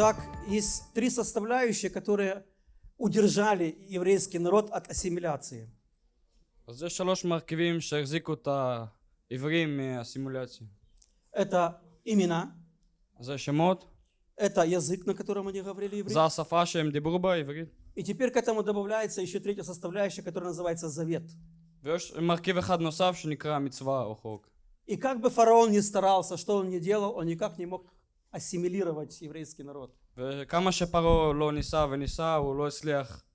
Так, есть три составляющие, которые удержали еврейский народ от ассимиляции. Это имена. Это язык, на котором они говорили иврит. И теперь к этому добавляется еще третья составляющая, которая называется завет. И как бы фараон не старался, что он не делал, он никак не мог ассимилировать еврейский народ. וכמה שפרעה לא ניסה וניסה, הוא לא הצליח.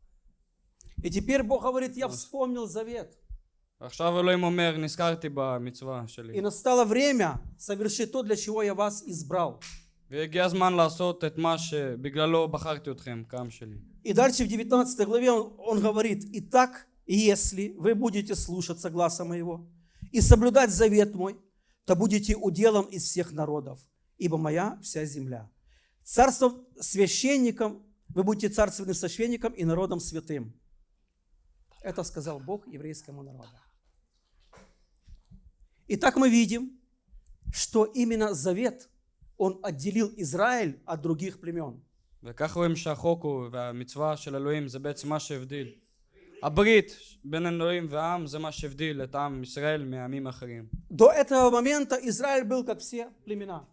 И теперь Бог говорит, я вспомнил завет. עכשיו אלוהים אומר, נזכרתי במצווה И שלי. настало время совершить то, для чего я вас избрал. והגיע הזמן לעשות את מה שבגללו בחרתי אתכם, כעם שלי. И дальше в 19 главе он, он говорит, «Итак, если вы будете слушаться гласа моего и соблюдать завет мой, то будете уделом из всех народов, ибо моя вся земля. Царством священником, вы будете царственным священником и народом святым». Это сказал Бог еврейскому народу. Итак, мы видим, что именно завет, он отделил Израиль от других племен. וכך רואים שהחוק הוא, והמצווה של אלוהים זה בעצם מה שהבדיל. הברית בין אלוהים והעם זה מה שהבדיל את עם ישראל מעמים אחרים. До этого момента Израиль был как все племена.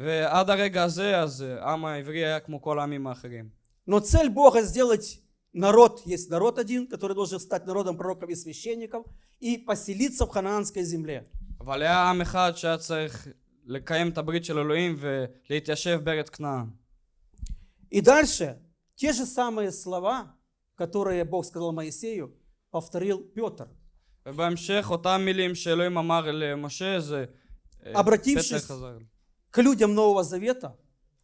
ועד הרגע הזה אז העם העברי היה כמו כל העמים האחרים. Но цель Бога сделать народ, есть народ один, который должен стать народом пророков и священников и поселиться в ханаанской земле. אבל היה עם אחד שהיה צריך לקיים את הברית של אלוהים ולהתיישב בארץ כנען. И дальше те же самые слова, которые Бог сказал Моисею, повторил Петр. ובהמשך אותם מילים שאלוהים אמר למשה זה אה, Обратившись פתח חזר. к людям Нового Завета,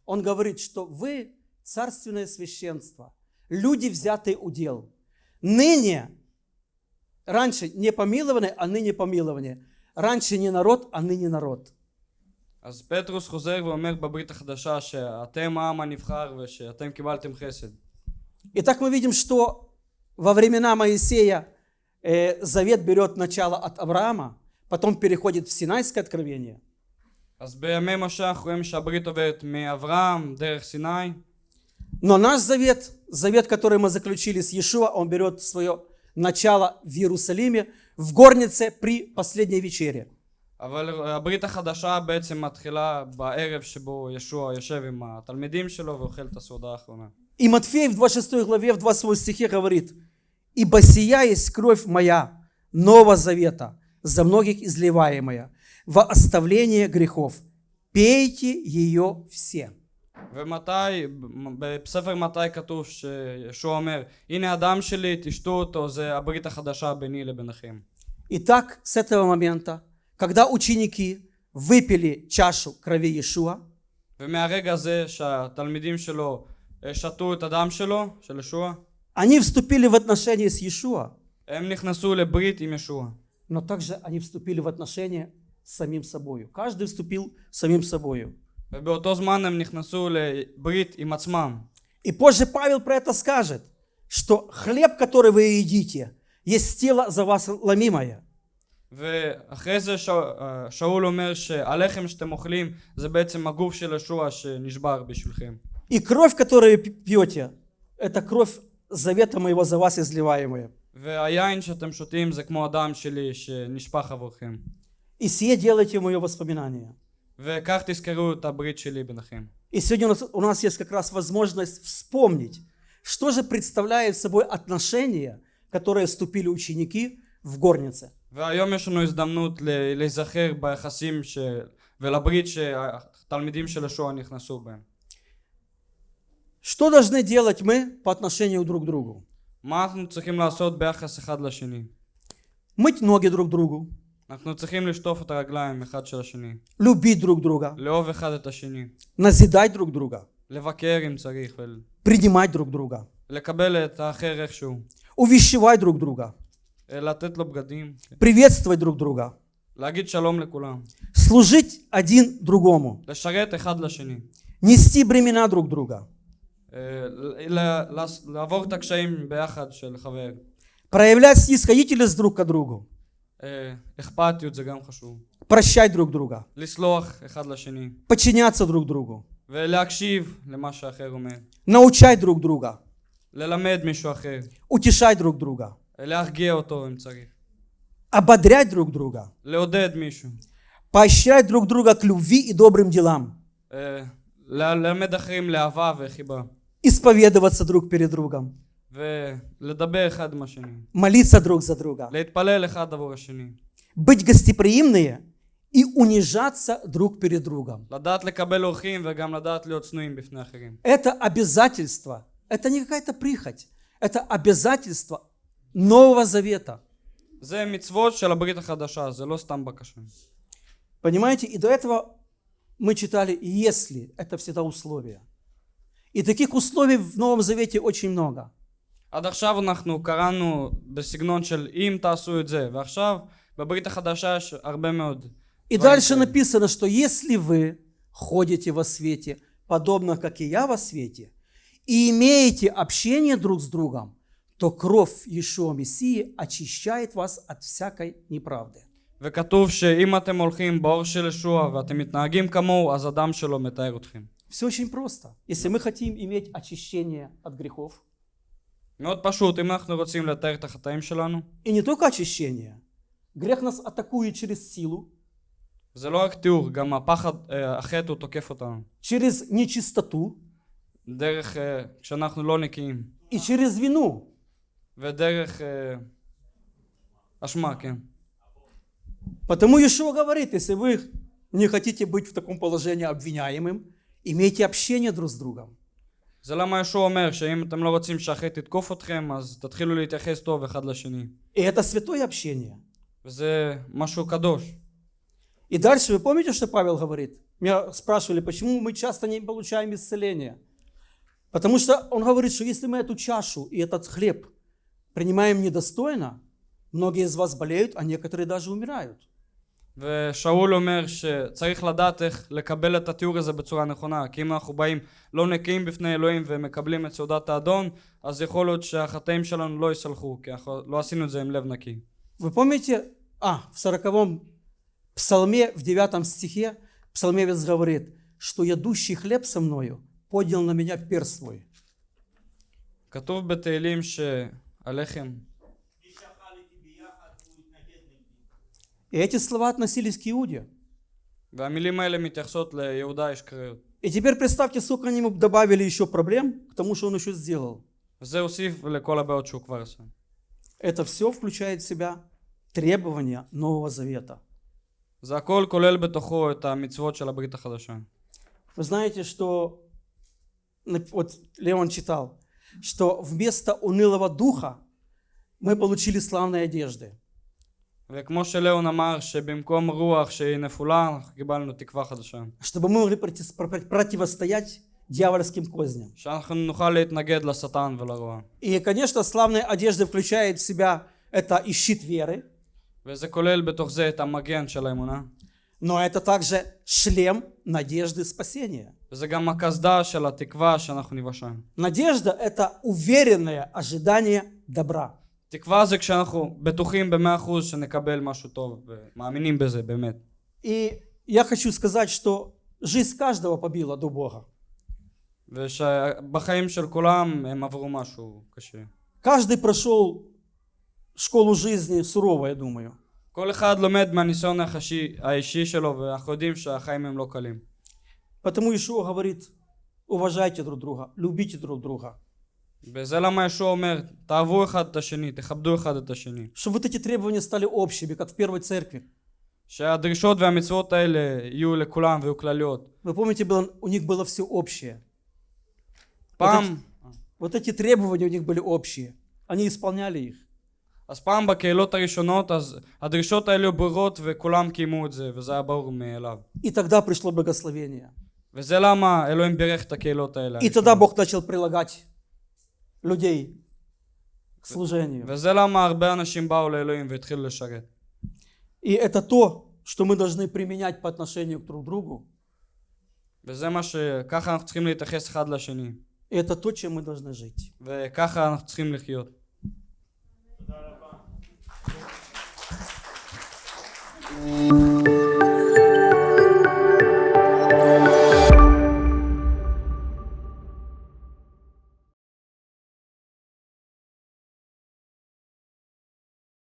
он говорит, что вы царственное священство, люди, взятые удел. Ныне, раньше не помилованы, а ныне помилованы. Раньше не народ, а ныне народ. אז פטרוס חוזר ואומר בברית החדשה שאתם העם הנבחר ושאתם קיבלתם חסד. Итак, мы видим, что во времена Моисея э, завет берет начало от Авраама, потом переходит в Синайское откровение. אז בימי משה אנחנו רואים שהברית עוברת מאברהם דרך סיני Но наш завет, завет, который мы заключили с Иешуа, он берет свое начало в Иерусалиме, в горнице при последней вечере. אבל הברית החדשה בעצם מתחילה בערב שבו ישוע יושב עם התלמידים שלו ואוכל את הסעודה האחרונה. И Матфей в 26 главе, в 28 стихе говорит, «Ибо сия есть кровь моя, Нового Завета, за многих изливаемая, во оставление грехов. Пейте ее все». ומתי, בספר מתי כתוב שישוע אומר הנה הדם שלי תשתו אותו זה הברית החדשה ביני לביניכם. Итак, с этого момента, когда ученики выпили чашу крови Иешуа, ומהרגע הזה שהתלמידים שלו אה, שתו את הדם שלו, של ישוע, они вступили в отношения с Иешуа, הם נכנסו לברית עם ישוע. но также они вступили в отношения с самим собою. Каждый вступил с самим собою. ובאותו זמן הם נכנסו לברית עם עצמם. И позже Павел про это скажет, что хлеб, который вы едите, есть тело за вас ломимое. ואחרי זה שאול, אה, שאול אומר שהלחם שאתם אוכלים זה בעצם הגוף של ישוע שנשבר בשבילכם. И кровь, которую вы пьете, это кровь завета моего за вас изливаемая. והיין שאתם שותים זה כמו הדם שלי שנשפך עבורכם. И сие делайте в мое воспоминание. וכך תזכרו את הברית שלי ביניכם. И сегодня у нас, у нас есть как раз возможность вспомнить, что же представляет собой отношения, которые вступили ученики в горнице. והיום יש לנו הזדמנות ל- להיזכר ביחסים ש... ולברית שהתלמידים של ישוע נכנסו בהם. Что должны делать мы по отношению друг к другу? מה אנחנו צריכים לעשות ביחס אחד לשני? Мыть ноги друг другу, אנחנו צריכים לשטוף את הרגליים אחד של השני, любить друг друга, לאהוב אחד את השני, назидать друг друга, לבקר אם צריך принимать друг друга, ולקבל את האחר איכשהו, увещевать друг друга, לתת לו בגדים, приветствовать друг друга, להגיד שלום לכולם, служить один другому, לשרת אחד לשני, нести бремена друг друга, אה, ל- ל- לעבור את הקשיים ביחד של חבר. проявлять снисходительность друг к другу, אה, אכפתיות זה גם חשוב. прощать друг друга, לסלוח אחד לשני подчиняться друг другу, ולהקשיב למה שאחר אומר. научать друг друга, ללמד מישהו אחר. утешать друг друга, להרגיע אותו אם צריך. ободрять друг друга, לעודד מישהו. поощрять друг друга к любви и добрым делам, אה, ל- ללמד אחרים לאהבה וחיבה. исповедоваться друг перед другом, ולדבר אחד עם השני. молиться друг за друга, להתפלל אחד עבור השני. быть гостеприимные и унижаться друг перед другом. לדעת לקבל אורחים וגם לדעת להיות צנועים בפני אחרים. Это обязательство, это не какая-то прихоть, это обязательство Нового Завета. זה מצוות של הברית החדשה, זה לא סתם בקשה. Понимаете? И до этого мы читали «если». Это всегда условия. И таких условий в Новом Завете очень много. עד עכשיו אנחנו קראנו בסגנון של אם תעשו את זה, ועכשיו בברית החדשה יש הרבה מאוד. И дворим дальше כאלה. написано, что если вы ходите во свете, подобно как и я во свете, и имеете общение друг с другом, то кровь Иешуа Мессии очищает вас от всякой неправды. וכתוב שאם אתם הולכים באור של ישוע ואתם מתנהגים כמוהו, אז הדם שלו מתאר אתכם. Все очень просто. Если мы хотим иметь очищение от грехов, מאוד פשוט, אם אנחנו רוצים לתאר את החטאים שלנו, и не только очищение, грех нас атакует через силу, זה לא רק תיאור, גם הפחד, אה, החטא הוא תוקף אותנו. через нечистоту דרך אה, כשאנחנו לא נקיים, и через вину. ודרך אה, אשמה, כן. Потому Иешуа говорит, если вы не хотите быть в таком положении обвиняемым, имейте общение друг с другом. זה למה ישוע אומר שאם אתם לא רוצים שהחטא יתקוף אתכם, אז תתחילו להתייחס טוב אחד לשני. И это святое общение. וזה משהו קדוש. И дальше, вы помните, что Павел говорит? Меня спрашивали, почему мы часто не получаем исцеления. Потому что он говорит, что если мы эту чашу и этот хлеб принимаем недостойно, многие из вас болеют, а некоторые даже умирают. ושאול אומר שצריך לדעת איך לקבל את התיאור הזה בצורה נכונה כי אם אנחנו באים לא נקיים בפני אלוהים ומקבלים את סעודת האדון אז יכול להיות שהחטאים שלנו לא יסלחו כי אנחנו לא עשינו את זה עם לב נקי Вы помните, а, в сороковом псалме, в девятом стихе, псалмевец говорит, что ядущий хлеб со мною поднял на меня перст свой. כתוב בתהילים שהלחם И эти слова относились к Иуде. И теперь представьте, сколько они ему добавили еще проблем к тому, что он еще сделал. Это все включает в себя требования Нового Завета. Вы знаете, что вот Леон читал, что вместо унылого духа мы получили славные одежды. וכמו שליאון אמר שבמקום רוח שהיא נפולה אנחנו קיבלנו תקווה חדשה чтобы мы могли против- про- противостоять дьявольским козням. שאנחנו נוכל להתנגד לשטן ולרוע И, конечно, славная одежда включает в себя это и щит веры, וזה כולל בתוך זה את המגן של האמונה но это также шлем надежды спасения. וזה גם הקסדה של התקווה שאנחנו ניוושע. Надежда – это уверенное ожидание добра. תקווה זה כשאנחנו בטוחים במאה אחוז שנקבל משהו טוב ומאמינים בזה באמת. И я хочу сказать, что жизнь каждого побила до Бога. ושבחיים של כולם הם עברו משהו קשה. Каждый прошел школу жизни сурово, я думаю. כל אחד לומד מהניסיון האישי, האישי שלו ואנחנו יודעים שהחיים הם לא קלים. Потому Ишуа говорит, уважайте друг друга, любите друг друга. וזה למה ישוע אומר, תאהבו אחד את השני, תכבדו אחד את השני. Чтобы вот эти требования стали общими, как в первой церкви. שהדרישות והמצוות האלה יהיו לכולם ויהיו כלליות. Вы помните, было, у них было все общее. פעם, Вот эти требования у них были общие. Они исполняли их. אז פעם בקהילות הראשונות, אז הדרישות האלה היו ברורות וכולם קיימו את זה, וזה היה ברור מאליו. И тогда пришло благословение. וזה למה אלוהים בירך את הקהילות האלה. И тогда Бог начал прилагать людей к служению. И это то, что мы должны применять по отношению к друг другу. И это то, чем мы должны жить.